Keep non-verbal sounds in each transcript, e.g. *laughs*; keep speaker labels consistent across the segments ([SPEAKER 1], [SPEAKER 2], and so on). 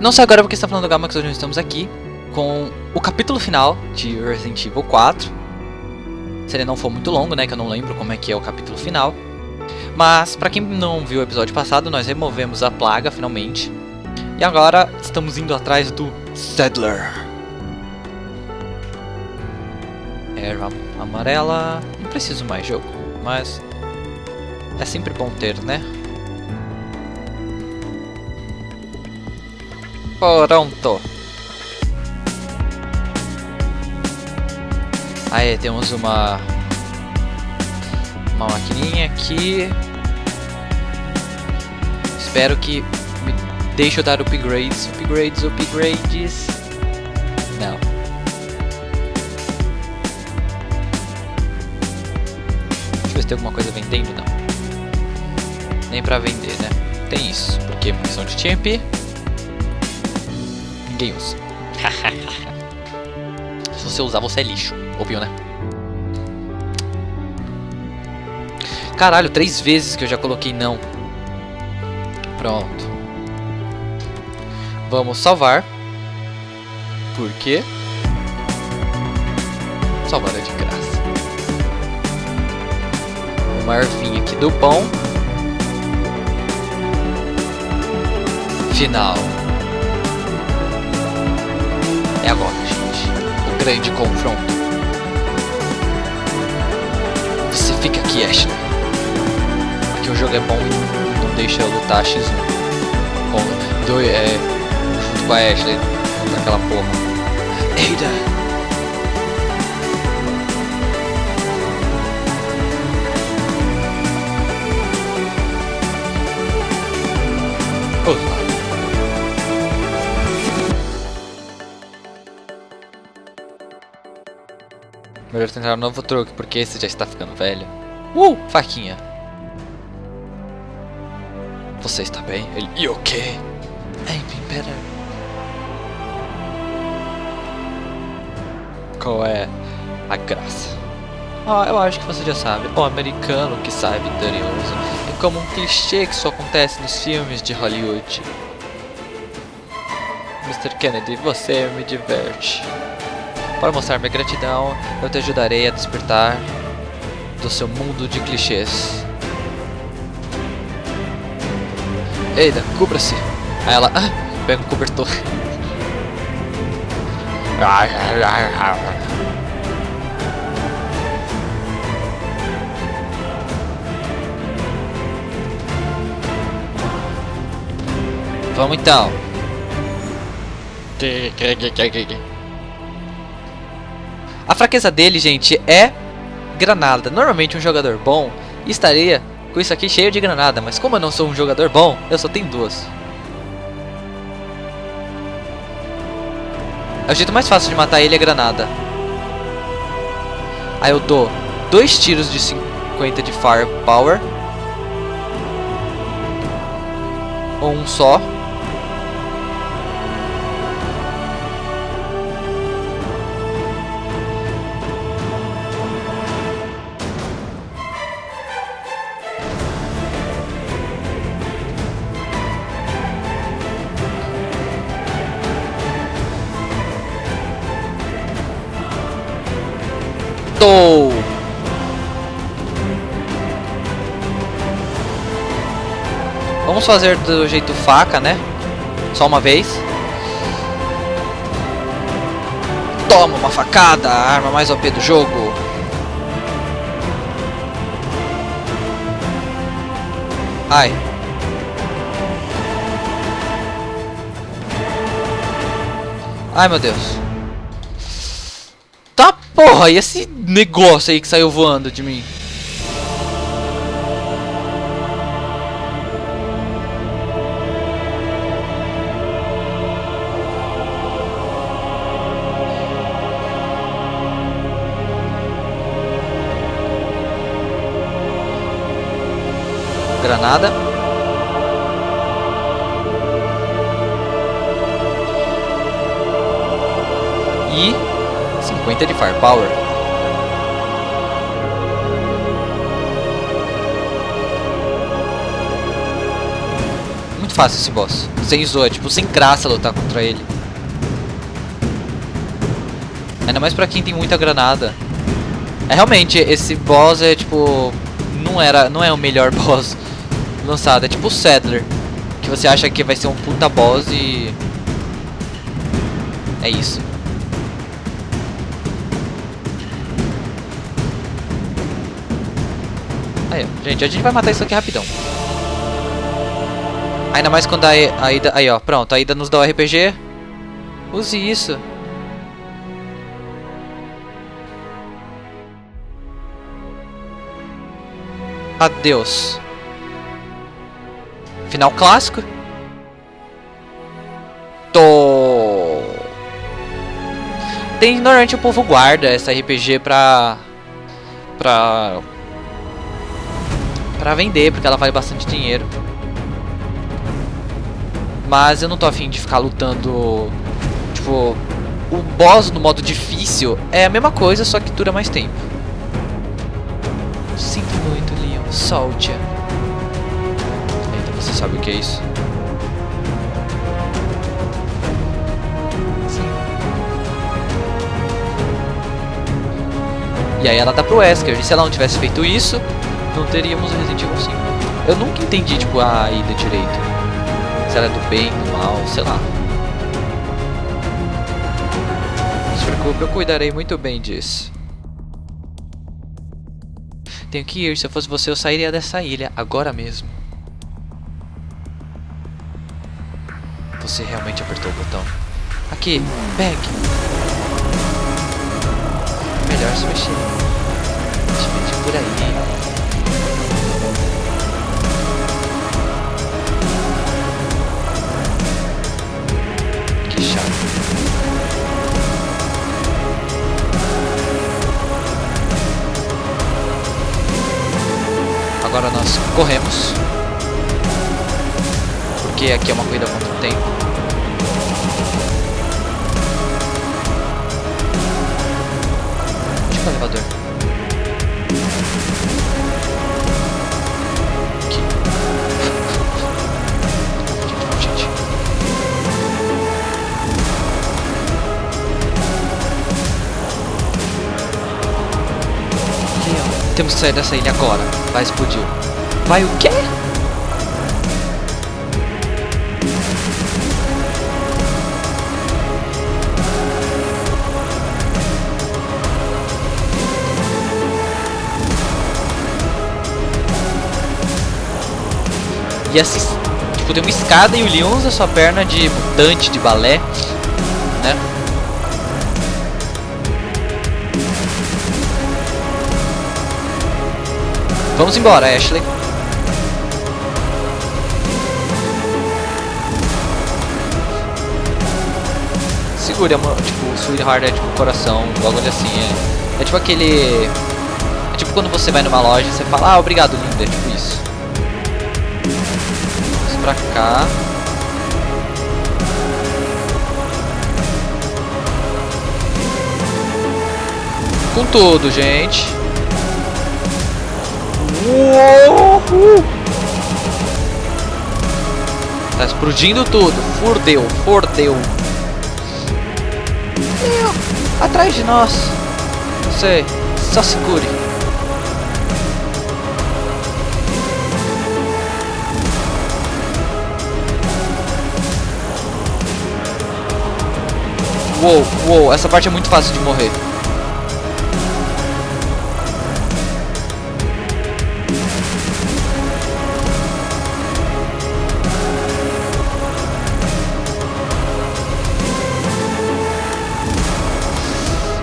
[SPEAKER 1] Não sei agora porque está falando do Gamax, hoje nós estamos aqui com o capítulo final de Resident Evil 4. Se ele não for muito longo, né, que eu não lembro como é que é o capítulo final. Mas, pra quem não viu o episódio passado, nós removemos a plaga, finalmente. E agora estamos indo atrás do Saddler. Erva amarela... Não preciso mais jogo, mas... É sempre bom ter, né? Pronto. Aí temos uma uma maquininha aqui. Espero que me deixe eu dar upgrades, upgrades, upgrades. Não. Deixa eu ver se tem alguma coisa vendendo, não. Nem pra vender, né? Tem isso, porque munição de TMP *laughs* Se você usar, você é lixo. Ouviu, né? Caralho, três vezes que eu já coloquei não. Pronto. Vamos salvar. Por quê? Salvar é de graça. Uma ervinha aqui do bom. Final. É agora, gente. O grande confronto. Você fica aqui, Ashley. Porque o jogo é bom e não deixa eu lutar X1. Com, do, é, junto com a Ashley. Naquela porra. Eita! Melhor tentar um novo truque, porque esse já está ficando velho. Uh! Faquinha. Você está bem? Ele... O quê? Hey, be better. Qual é a graça? Ah, eu acho que você já sabe. O americano que sai vitorioso. É como um clichê que só acontece nos filmes de Hollywood. Mr. Kennedy, você me diverte. Para mostrar minha gratidão, eu te ajudarei a despertar do seu mundo de clichês. Eita, cubra-se. Aí ela ah, pega um cobertor. Vamos então. A fraqueza dele, gente, é granada. Normalmente um jogador bom estaria com isso aqui cheio de granada, mas como eu não sou um jogador bom, eu só tenho duas. É o jeito mais fácil de matar ele é granada. Aí eu dou dois tiros de 50 de firepower. Ou um só. Tô. Vamos fazer do jeito faca, né? Só uma vez. Toma uma facada, a arma mais OP do jogo. Ai. Ai, meu Deus. Porra, e esse negócio aí que saiu voando de mim? 50 de firepower. fácil esse boss. Sem zoa, tipo, sem graça lutar contra ele. Ainda mais pra quem tem muita granada. É realmente, esse boss é tipo. Não era. Não é o melhor *laughs* boss lançado. É tipo o Sadler. Que você acha que vai ser um puta boss e. É isso. Aí, ó. Gente, a gente vai matar isso aqui rapidão. Ainda mais quando a, a Ida... Aí, ó. Pronto. A Ida nos dá o RPG. Use isso. Adeus. Final clássico. Tô. Tem normalmente o povo guarda essa RPG pra pra pra vender porque ela vale bastante dinheiro. Mas eu não tô afim de ficar lutando tipo o boss no modo difícil é a mesma coisa só que dura mais tempo. Sinto muito, Leon. Solte-a. Eita, você sabe o que é isso? E aí ela dá pro Wesker. E se ela não tivesse feito isso, não teríamos Resident Evil 5. Eu nunca entendi, tipo, a ida direito. Se ela é do bem, do mal, sei lá. Não se preocupe, eu cuidarei muito bem disso. Tenho que ir. Se eu fosse você, eu sairia dessa ilha agora mesmo. Você realmente apertou o botão. Aqui, pegue. Melhor se mexer. Se mexer por aí. Agora nós corremos. Porque aqui é uma corrida contra o tempo. Elevador? Temos que sair dessa ilha agora. Vai explodir. Vai o quê? E assim, tipo, tem uma escada e o Leon usa sua perna de mutante de balé, Vamos embora, Ashley. Segure, amor. Tipo, Sweetheart é tipo coração, algo assim. É, é tipo aquele. É tipo quando você vai numa loja e você fala, ah, obrigado, linda. É tipo isso. Vamos pra cá. Com tudo, gente. Uou! Tá explodindo tudo. Fordeu. Meu, atrás de nós. Sei. Só segure. Uou, uou, essa parte é muito fácil de morrer.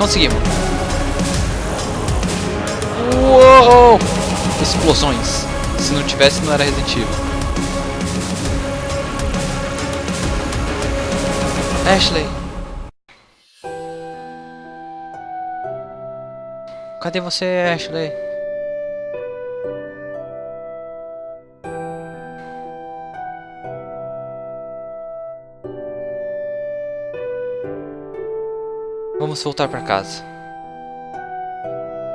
[SPEAKER 1] Conseguimos. Uou! Explosões. Se não tivesse, não era Resident Evil. Ashley. Cadê você, Ashley? Vamos voltar para casa.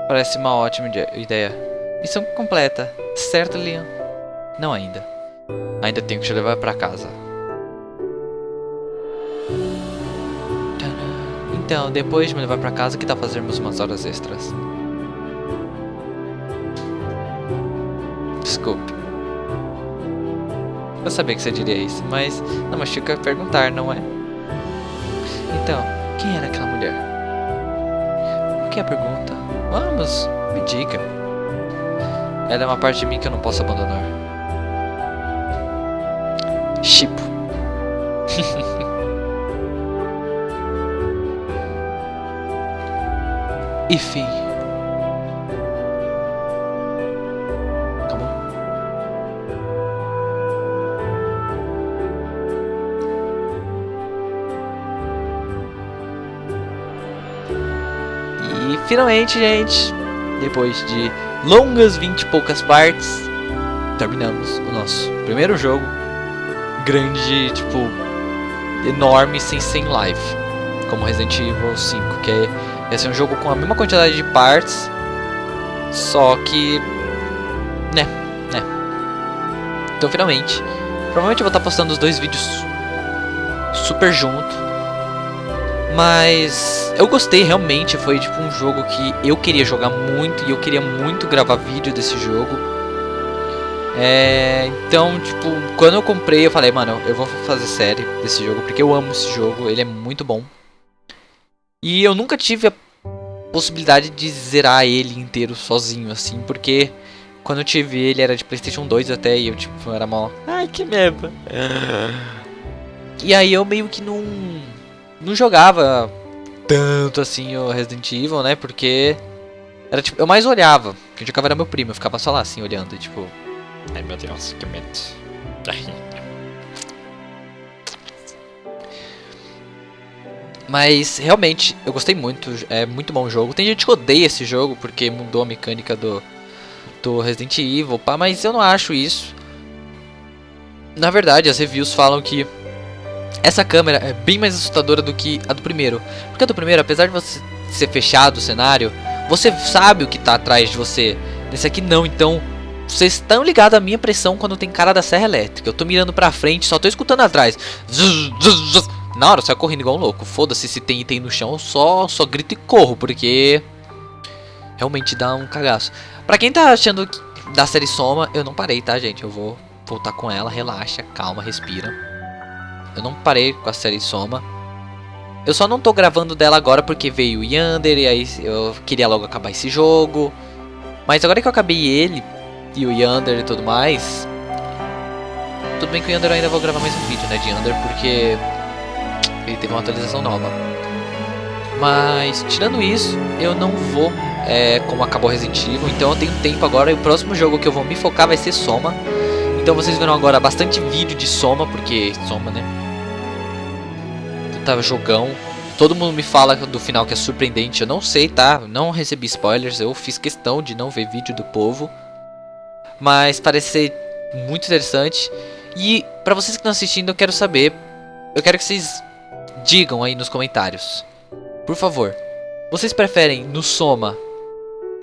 [SPEAKER 1] Parece uma ótima ideia. Missão completa. Certo, Leon? Não ainda. Ainda tenho que te levar pra casa. Então, depois de me levar pra casa, que tal fazermos umas horas extras? Desculpe. Eu sabia que você diria isso, mas não machuca perguntar, não é? Então, quem era aquela mulher? O que é a pergunta? Vamos, me diga. Ela é uma parte de mim que eu não posso abandonar. Chipo. *laughs* e fim. E finalmente, gente, depois de longas 20 e poucas partes, terminamos o nosso primeiro jogo. Grande, tipo, enorme, sem 100 live. Como Resident Evil 5, que é, vai ser um jogo com a mesma quantidade de partes, só que, né, né. Então, finalmente, provavelmente eu vou estar postando os dois vídeos super junto. Mas eu gostei realmente, foi tipo um jogo que eu queria jogar muito e eu queria muito gravar vídeo desse jogo. É, então, tipo, quando eu comprei eu falei, mano, eu vou fazer série desse jogo porque eu amo esse jogo, ele é muito bom. E eu nunca tive a possibilidade de zerar ele inteiro sozinho, assim, porque quando eu tive ele era de Playstation 2 até e eu tipo, era mal. Ai, que merda. E aí eu meio que não não jogava tanto assim o Resident Evil, né? Porque era tipo, eu mais olhava. Quem jogava era meu primo, eu ficava só lá assim olhando, tipo, ai meu Deus, que medo. Mas realmente eu gostei muito, é muito bom o jogo. Tem gente que odeia esse jogo porque mudou a mecânica do do Resident Evil, pá, mas eu não acho isso. Na verdade, as reviews falam que essa câmera é bem mais assustadora do que a do primeiro. Porque a do primeiro, apesar de você ser fechado o cenário, você sabe o que está atrás de você. Nesse aqui não, então vocês estão ligados à minha pressão quando tem cara da serra elétrica. Eu tô mirando pra frente, só tô escutando atrás. Na hora, sai correndo igual um louco. Foda-se se tem item no chão, eu só, só grito e corro, porque realmente dá um cagaço. Pra quem tá achando da série Soma, eu não parei, tá, gente? Eu vou voltar com ela, relaxa, calma, respira. Eu não parei com a série Soma. Eu só não tô gravando dela agora porque veio o Yander e aí eu queria logo acabar esse jogo. Mas agora que eu acabei ele e o Yander e tudo mais. Tudo bem que o Yander ainda vou gravar mais um vídeo, né, de Yander, porque ele teve uma atualização nova. Mas tirando isso, eu não vou é, como acabou Resident Evil, então eu tenho tempo agora e o próximo jogo que eu vou me focar vai ser Soma. Então vocês verão agora bastante vídeo de Soma, porque Soma, né? Tava jogão. Todo mundo me fala do final que é surpreendente. Eu não sei, tá? Não recebi spoilers. Eu fiz questão de não ver vídeo do povo. Mas parece ser muito interessante. E para vocês que estão assistindo, eu quero saber. Eu quero que vocês digam aí nos comentários. Por favor. Vocês preferem no Soma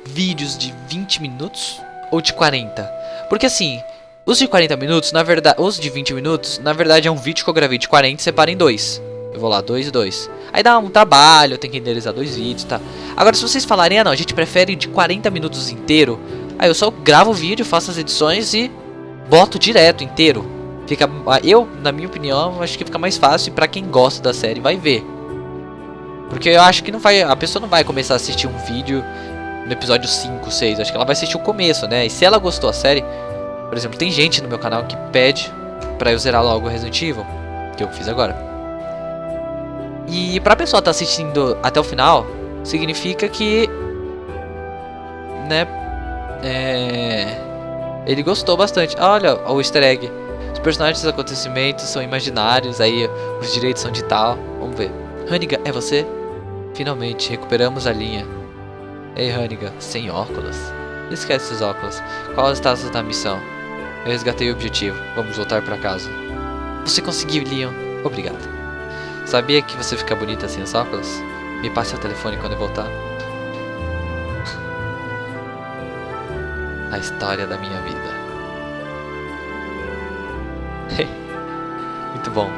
[SPEAKER 1] vídeos de 20 minutos ou de 40? Porque assim, os de 40 minutos, na verdade, os de 20 minutos, na verdade é um vídeo que eu gravei de 40 e separo em dois. Vou lá, dois e dois. Aí dá um trabalho, tenho que renderizar dois vídeos, tá? Agora, se vocês falarem, ah não, a gente prefere de 40 minutos inteiro, aí eu só gravo o vídeo, faço as edições e boto direto, inteiro. Fica, eu, na minha opinião, acho que fica mais fácil pra quem gosta da série vai ver. Porque eu acho que não vai, a pessoa não vai começar a assistir um vídeo no episódio 5, 6, acho que ela vai assistir o começo, né? E se ela gostou da série, por exemplo, tem gente no meu canal que pede pra eu zerar logo o Resident Evil, que eu fiz agora. E pra pessoa estar tá assistindo até o final, significa que. Né? É. Ele gostou bastante. Olha o easter egg. Os personagens dos acontecimentos são imaginários, aí os direitos são de tal. Vamos ver. Haniga, é você? Finalmente, recuperamos a linha. Ei, Haniga, sem óculos? Esquece os óculos. Qual o status da missão? Eu resgatei o objetivo. Vamos voltar para casa. Você conseguiu, Leon. Obrigado. Sabia que você fica bonita sem os óculos? Me passe o telefone quando eu voltar. A história da minha vida. *laughs* Muito bom.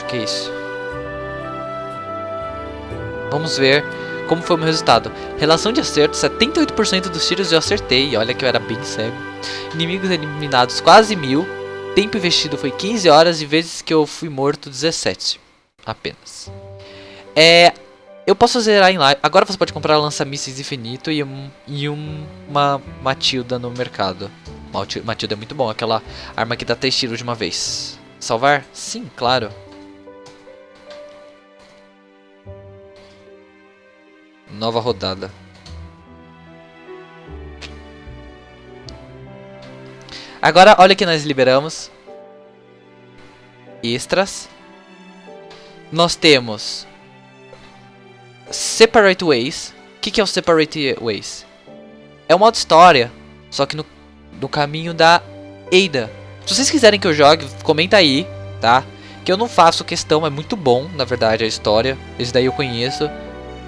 [SPEAKER 1] O que é isso? Vamos ver como foi o meu resultado. Relação de acerto, 78% dos tiros eu acertei. Olha que eu era bem cego. Inimigos eliminados, quase mil. Tempo investido foi 15 horas e vezes que eu fui morto, 17. Apenas. É, eu posso zerar em live. Agora você pode comprar lança-mísseis infinito e, um, e um, uma Matilda no mercado. Matilda é muito bom, aquela arma que dá 3 tiros de uma vez. Salvar? Sim, claro. Nova rodada. Agora, olha que nós liberamos. Extras. Nós temos Separate Ways. O que, que é o Separate Ways? É um modo história, só que no, no caminho da Ada. Se vocês quiserem que eu jogue, comenta aí, tá? Que eu não faço questão, é muito bom, na verdade, a história. Esse daí eu conheço.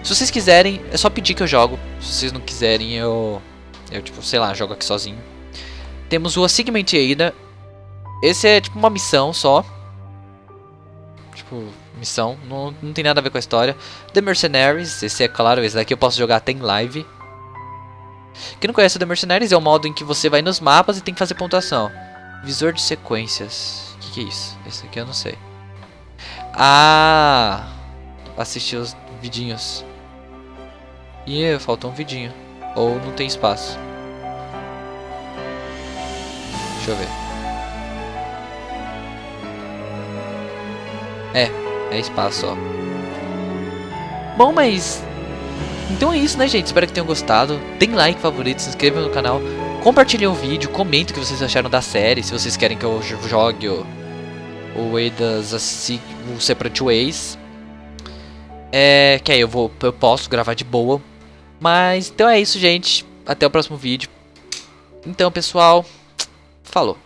[SPEAKER 1] Se vocês quiserem, é só pedir que eu jogo. Se vocês não quiserem, eu... Eu, tipo, sei lá, jogo aqui sozinho. Temos o Assignment Ada. Esse é, tipo, uma missão só. Tipo, missão. Não, não tem nada a ver com a história. The Mercenaries. Esse é claro, esse daqui eu posso jogar até em live. Quem não conhece o The Mercenaries é o modo em que você vai nos mapas e tem que fazer pontuação. Visor de sequências. O que, que é isso? Esse aqui eu não sei. Ah! Assistir os vidinhos. Ih, faltou um vidinho. Ou não tem espaço. Deixa eu ver. É, é espaço, ó. Bom, mas... Então é isso, né, gente? Espero que tenham gostado. Deem like, favorito, se inscrevam no canal. Compartilhem o vídeo, comentem o que vocês acharam da série. Se vocês querem que eu jogue o... O Way das... O Separate Ways. É... Que aí eu, vou, eu posso gravar de boa. Mas, então é isso, gente. Até o próximo vídeo. Então, pessoal, falou.